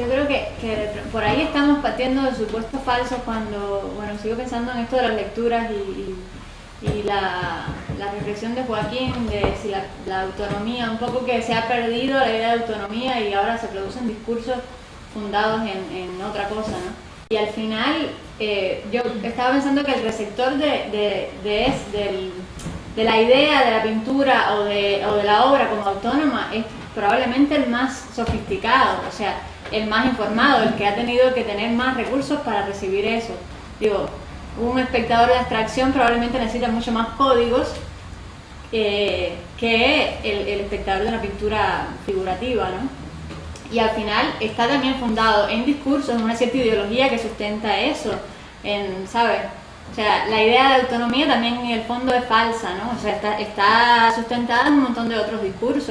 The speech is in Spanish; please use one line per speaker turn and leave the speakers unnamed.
Yo creo que, por ahí estamos partiendo de supuestos falsos cuando, bueno, sigo pensando en esto de las lecturas y, la, reflexión de Joaquín de si la, autonomía, un poco que se ha perdido la idea de autonomía y ahora se producen discursos fundados en, otra cosa, ¿no? Y al final, eh, yo estaba pensando que el receptor de, de, de, la idea de la pintura o de, o de la obra como autónoma es probablemente el más sofisticado, o sea, el más informado, el que ha tenido que tener más recursos para recibir eso. Digo, un espectador de abstracción probablemente necesita mucho más códigos eh, que el, el espectador de una pintura figurativa, ¿no? y al final está también fundado en discursos, en una cierta ideología que sustenta eso, en, ¿sabes? O sea, la idea de autonomía también en el fondo es falsa, ¿no? O sea, está, está sustentada en un montón de otros discursos